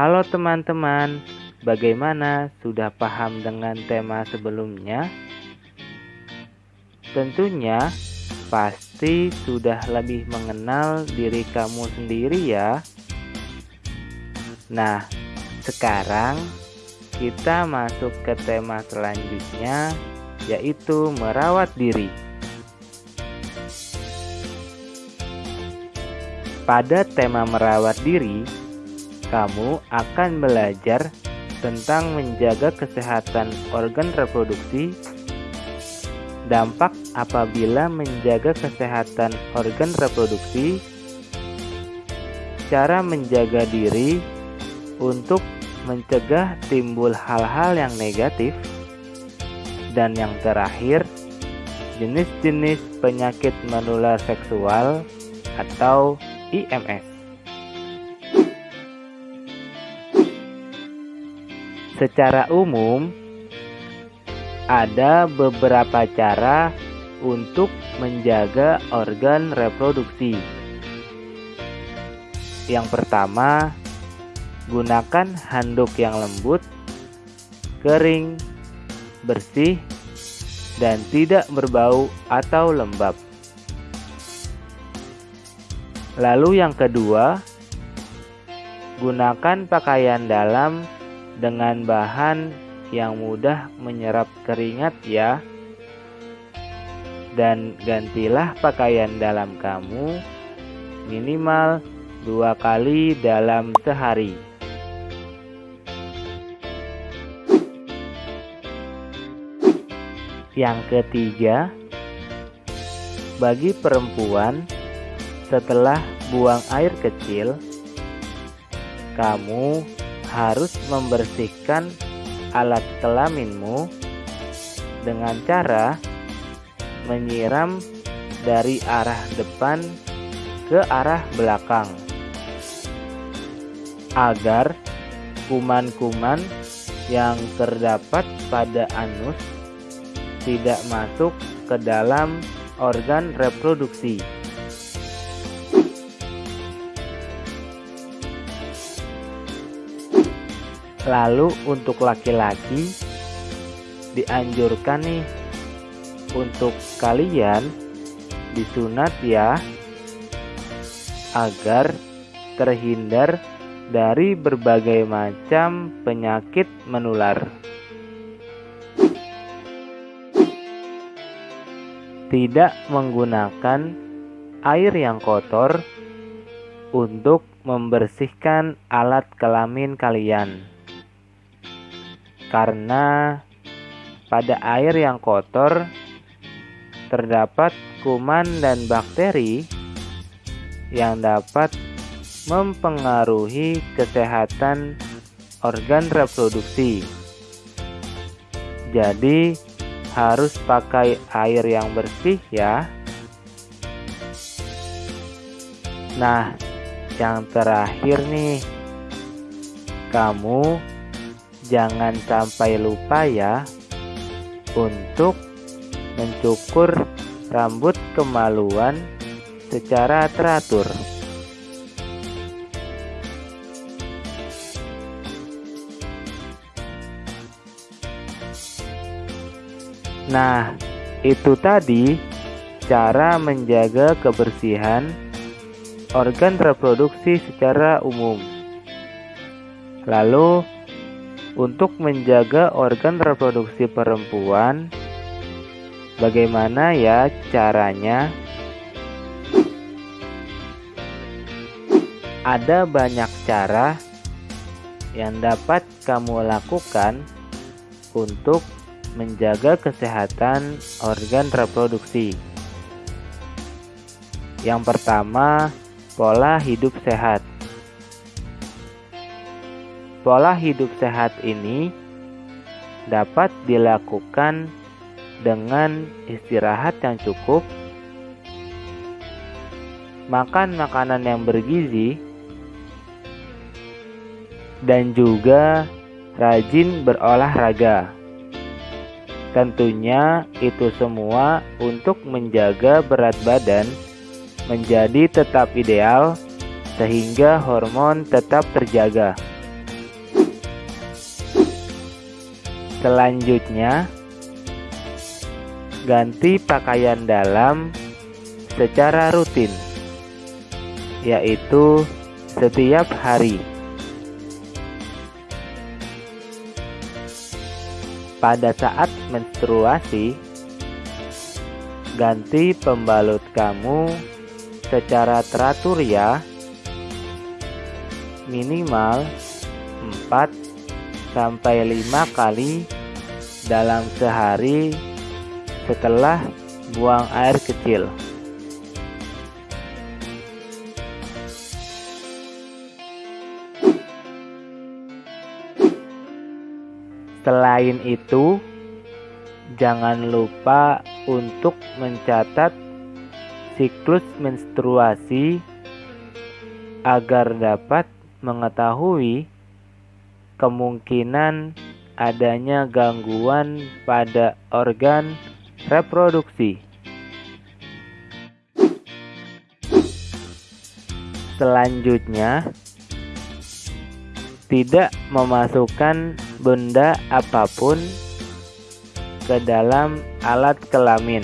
Halo teman-teman, bagaimana? Sudah paham dengan tema sebelumnya? Tentunya pasti sudah lebih mengenal diri kamu sendiri ya. Nah, sekarang kita masuk ke tema selanjutnya yaitu merawat diri. Pada tema merawat diri, kamu akan belajar tentang menjaga kesehatan organ reproduksi, dampak apabila menjaga kesehatan organ reproduksi, cara menjaga diri untuk mencegah timbul hal-hal yang negatif, dan yang terakhir, jenis-jenis penyakit menular seksual atau IMS. Secara umum, ada beberapa cara untuk menjaga organ reproduksi. Yang pertama, gunakan handuk yang lembut, kering, bersih, dan tidak berbau atau lembab. Lalu yang kedua, gunakan pakaian dalam dengan bahan yang mudah menyerap keringat ya. Dan gantilah pakaian dalam kamu minimal dua kali dalam sehari. Yang ketiga, bagi perempuan setelah buang air kecil, kamu harus membersihkan alat kelaminmu dengan cara menyiram dari arah depan ke arah belakang agar kuman-kuman yang terdapat pada anus tidak masuk ke dalam organ reproduksi. Lalu untuk laki-laki dianjurkan nih untuk kalian disunat ya agar terhindar dari berbagai macam penyakit menular. Tidak menggunakan air yang kotor untuk membersihkan alat kelamin kalian karena pada air yang kotor terdapat kuman dan bakteri yang dapat mempengaruhi kesehatan organ reproduksi. Jadi, harus pakai air yang bersih, ya. Nah, yang terakhir nih, kamu jangan sampai lupa ya untuk mencukur rambut kemaluan secara teratur. Nah, itu tadi cara menjaga kebersihan organ reproduksi secara umum. Lalu, untuk menjaga organ reproduksi perempuan, bagaimana ya caranya? Ada banyak cara yang dapat kamu lakukan untuk menjaga kesehatan organ reproduksi. Yang pertama, pola hidup sehat. Pola hidup sehat ini dapat dilakukan dengan istirahat yang cukup, makan makanan yang bergizi, dan juga rajin berolahraga. Tentunya itu semua untuk menjaga berat badan menjadi tetap ideal sehingga hormon tetap terjaga. Selanjutnya, ganti pakaian dalam secara rutin, yaitu setiap hari. Pada saat menstruasi, ganti pembalut kamu secara teratur ya. Minimal 4 sampai 5 kali dalam sehari setelah buang air kecil. Selain itu, jangan lupa untuk mencatat siklus menstruasi agar dapat mengetahui kemungkinan adanya gangguan pada organ reproduksi. Selanjutnya, tidak memasukkan benda apa pun ke dalam alat kelamin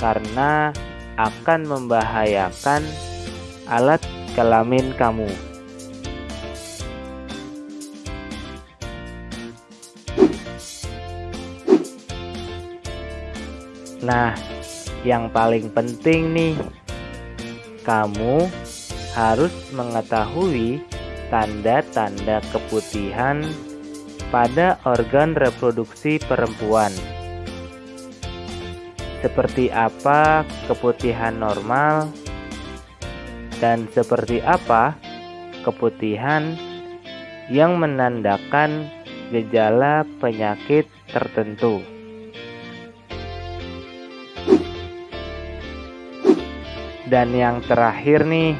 karena akan membahayakan alat kelamin kamu. Nah, yang paling penting nih, kamu harus mengetahui tanda-tanda keputihan pada organ reproduksi perempuan. Seperti apa keputihan normal dan seperti apa keputihan yang menandakan gejala penyakit tertentu. Dan yang terakhir nih,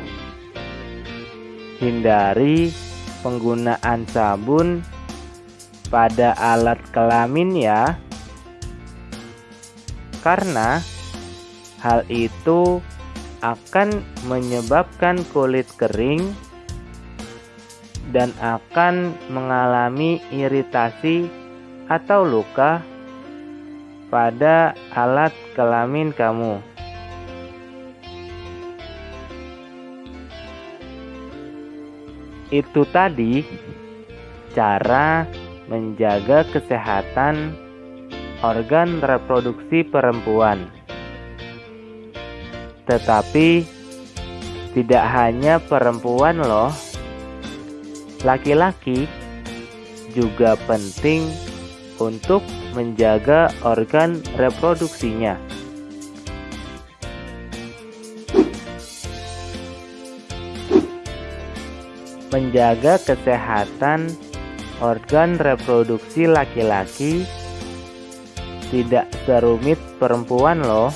hindari penggunaan sabun pada alat kelamin ya. Karena hal itu akan menyebabkan kulit kering dan akan mengalami iritasi atau luka pada alat kelamin kamu. Itu tadi cara menjaga kesehatan organ reproduksi perempuan. Tetapi tidak hanya perempuan loh. Laki-laki juga penting untuk menjaga organ reproduksinya. Menjaga kesehatan organ reproduksi laki-laki tidak serumit perempuan loh.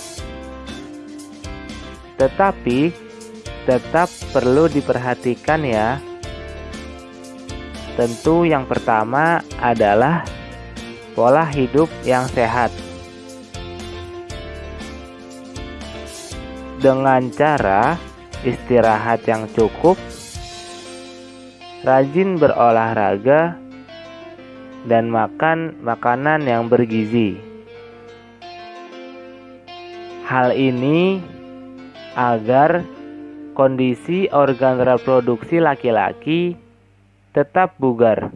Tetapi tetap perlu diperhatikan ya. Tentu yang pertama adalah pola hidup yang sehat. Dengan cara istirahat yang cukup rajin berolahraga, dan makan makanan yang bergizi. Hal ini agar kondisi organ reproduksi laki-laki tetap bugar.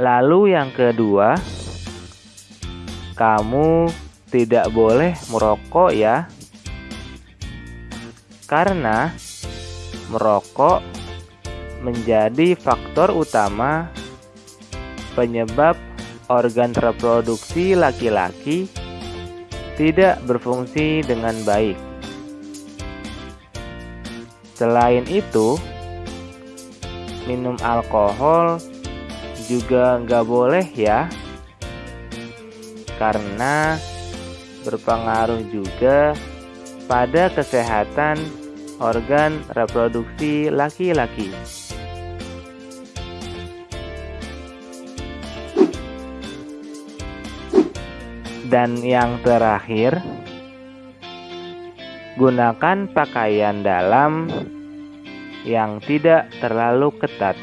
Lalu, yang kedua, kamu tidak boleh merokok, ya karena merokok menjadi faktor utama penyebab organ reproduksi laki-laki tidak berfungsi dengan baik. Selain itu, minum alkohol juga nggak boleh ya, karena berpengaruh juga pada kesehatan organ reproduksi laki-laki. Dan yang terakhir, gunakan pakaian dalam yang tidak terlalu ketat.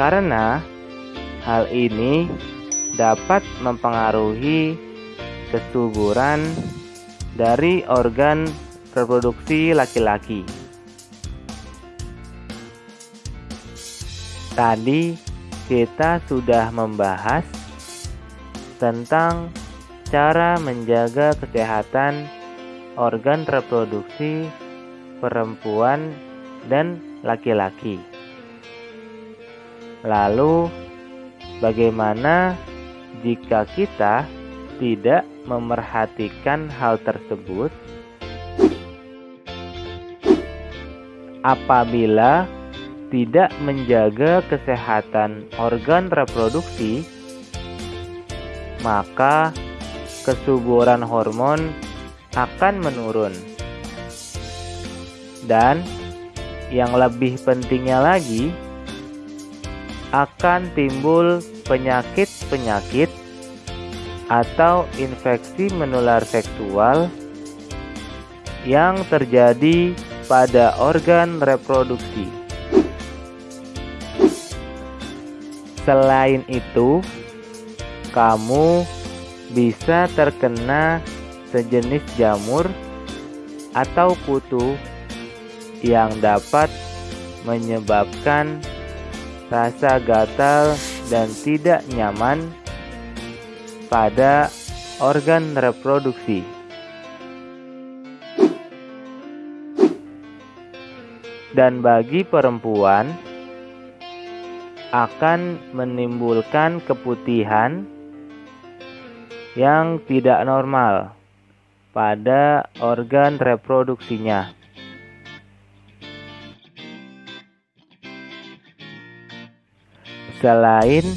Karena hal ini dapat mempengaruhi kesuburan dari organ reproduksi laki-laki. Tadi kita sudah membahas tentang cara menjaga kesehatan organ reproduksi perempuan dan laki-laki. Lalu, bagaimana jika kita tidak memerhatikan hal tersebut? Apabila tidak menjaga kesehatan organ reproduksi, maka kesuburan hormon akan menurun. Dan yang lebih pentingnya lagi, akan timbul penyakit-penyakit atau infeksi menular seksual yang terjadi pada organ reproduksi. Selain itu, kamu bisa terkena sejenis jamur atau kutu yang dapat menyebabkan rasa gatal dan tidak nyaman pada organ reproduksi. Dan bagi perempuan, akan menimbulkan keputihan yang tidak normal pada organ reproduksinya. Selain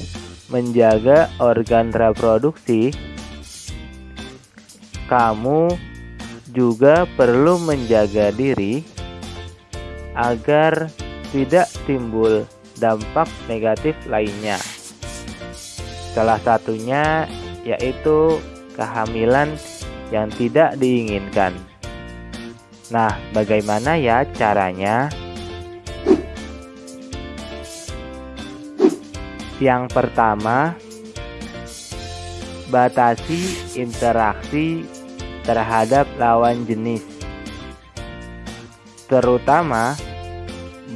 menjaga organ reproduksi, kamu juga perlu menjaga diri agar tidak timbul dampak negatif lainnya. Salah satunya yaitu kehamilan yang tidak diinginkan. Nah, bagaimana ya caranya? Yang pertama, batasi interaksi terhadap lawan jenis, terutama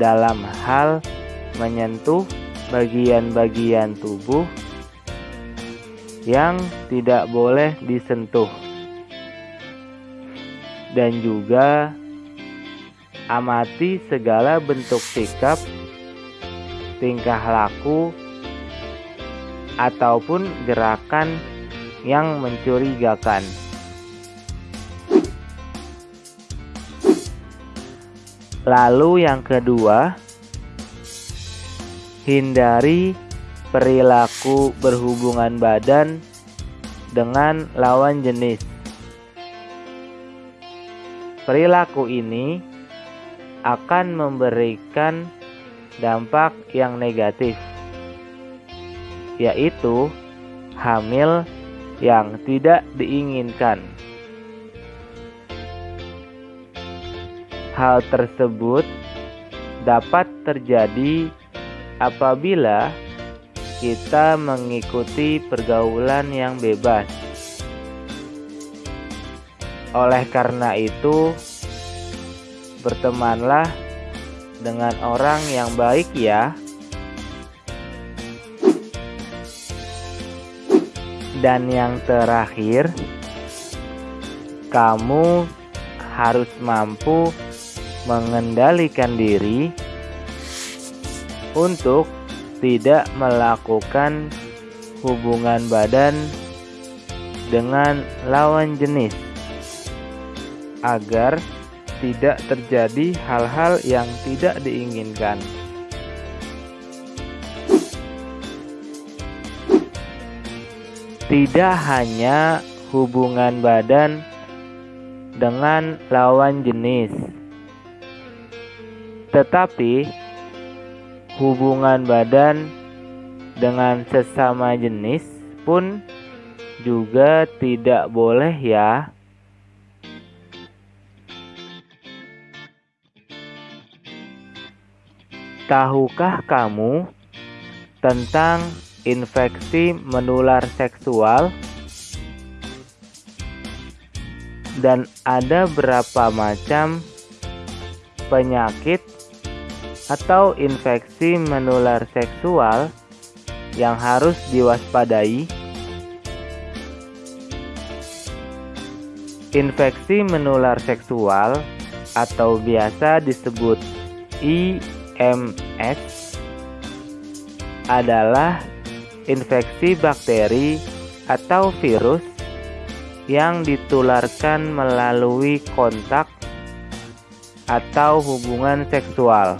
dalam hal menyentuh bagian-bagian tubuh yang tidak boleh disentuh, dan juga amati segala bentuk sikap, tingkah laku, ataupun gerakan yang mencurigakan. Lalu, yang kedua, Hindari perilaku berhubungan badan dengan lawan jenis. Perilaku ini akan memberikan dampak yang negatif, yaitu hamil yang tidak diinginkan. Hal tersebut dapat terjadi apabila kita mengikuti pergaulan yang bebas. Oleh karena itu, bertemanlah dengan orang yang baik, ya. Dan yang terakhir, kamu harus mampu mengendalikan diri untuk tidak melakukan hubungan badan dengan lawan jenis agar tidak terjadi hal-hal yang tidak diinginkan. Tidak hanya hubungan badan dengan lawan jenis, tetapi hubungan badan dengan sesama jenis pun juga tidak boleh ya. Tahukah kamu tentang infeksi menular seksual? Dan ada berapa macam penyakit atau infeksi menular seksual yang harus diwaspadai? Infeksi menular seksual atau biasa disebut IMS adalah infeksi bakteri atau virus yang ditularkan melalui kontak atau hubungan seksual.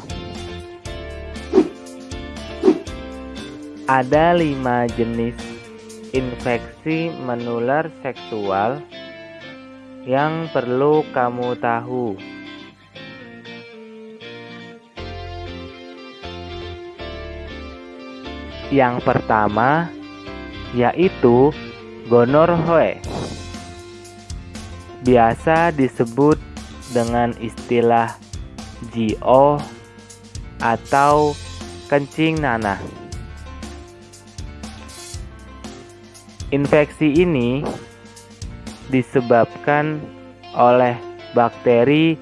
Ada lima jenis infeksi menular seksual yang perlu kamu tahu. Yang pertama yaitu gonorrhea. Biasa disebut dengan istilah GO atau kencing nanah. Infeksi ini disebabkan oleh bakteri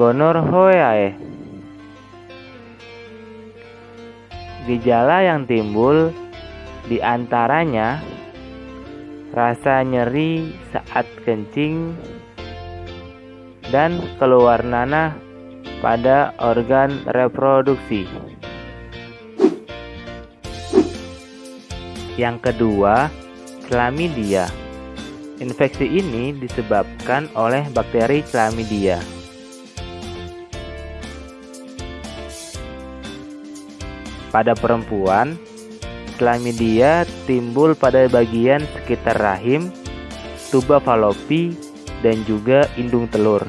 Gonorrhoeae Gejala yang timbul di antaranya rasa nyeri saat kencing dan keluar nanah pada organ reproduksi. Yang kedua, chlamydia. Infeksi ini disebabkan oleh bakteri chlamydia. Pada perempuan, chlamydia timbul pada bagian sekitar rahim, tuba falopi, dan juga indung telur.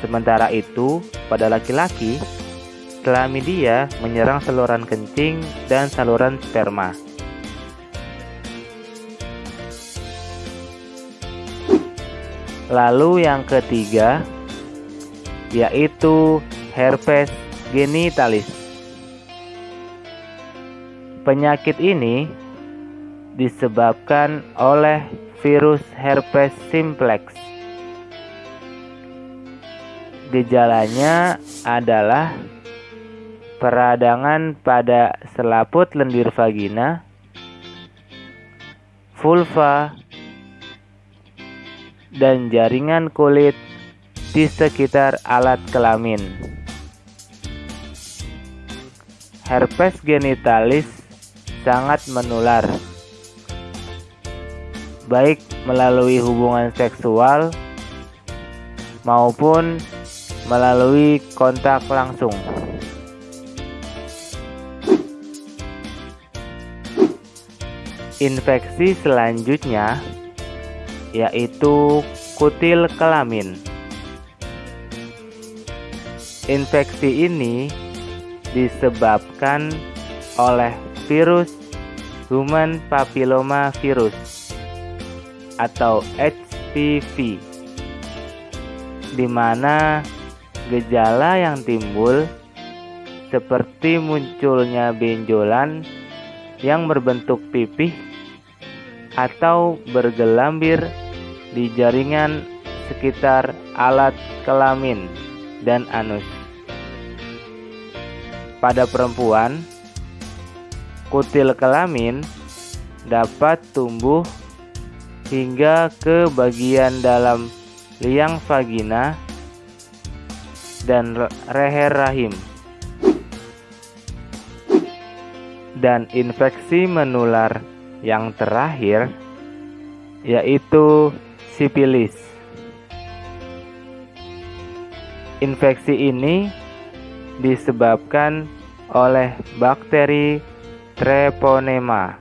Sementara itu, pada laki-laki, chlamydia menyerang saluran kencing dan saluran sperma. Lalu yang ketiga yaitu herpes genitalis. Penyakit ini disebabkan oleh virus herpes simplex. Gejalanya adalah peradangan pada selaput lendir vagina, vulva, dan jaringan kulit di sekitar alat kelamin. Herpes genitalis sangat menular, baik melalui hubungan seksual maupun melalui kontak langsung. Infeksi selanjutnya yaitu kutil kelamin. Infeksi ini disebabkan oleh virus human papilloma virus atau HPV di mana gejala yang timbul seperti munculnya benjolan yang berbentuk pipih atau bergelambir di jaringan sekitar alat kelamin dan anus. Pada perempuan, kutil kelamin dapat tumbuh hingga ke bagian dalam liang vagina dan leher rahim. Dan infeksi menular yang terakhir yaitu sipilis. Infeksi ini disebabkan oleh bakteri Treponema.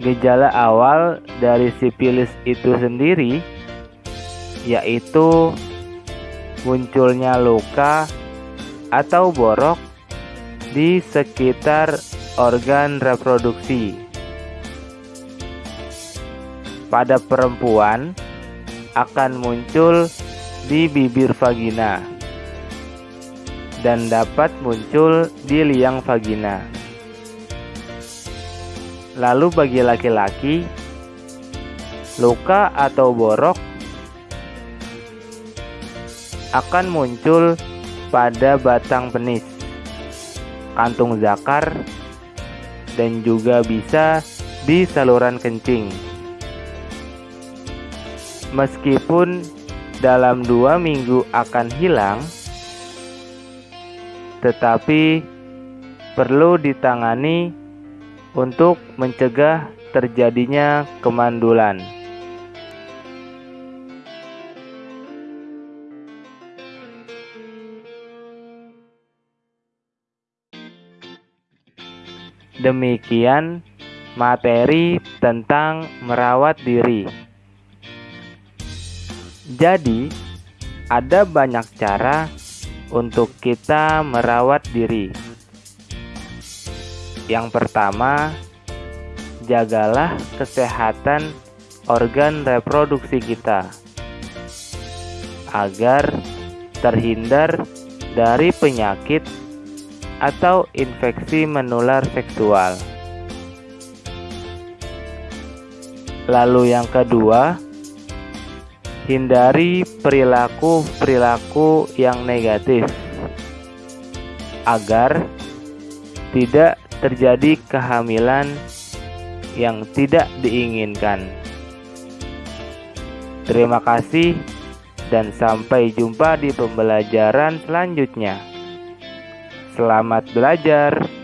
Gejala awal dari sipilis itu sendiri yaitu munculnya luka atau borok di sekitar organ reproduksi. pada perempuan akan muncul di bibir vagina dan dapat muncul di liang vagina. Lalu bagi laki-laki, luka atau borok akan muncul pada batang penis, kantung zakar, dan juga bisa di saluran kencing. Meskipun dalam dua minggu akan hilang, tetapi perlu ditangani untuk mencegah terjadinya kemandulan. Demikian materi tentang merawat diri. Jadi, ada banyak cara untuk kita merawat diri. Yang pertama, jagalah kesehatan organ reproduksi kita agar terhindar dari penyakit atau infeksi menular seksual. Lalu, yang kedua, Hindari perilaku-perilaku yang negatif agar tidak terjadi kehamilan yang tidak diinginkan. Terima kasih dan sampai jumpa di pembelajaran selanjutnya. Selamat belajar.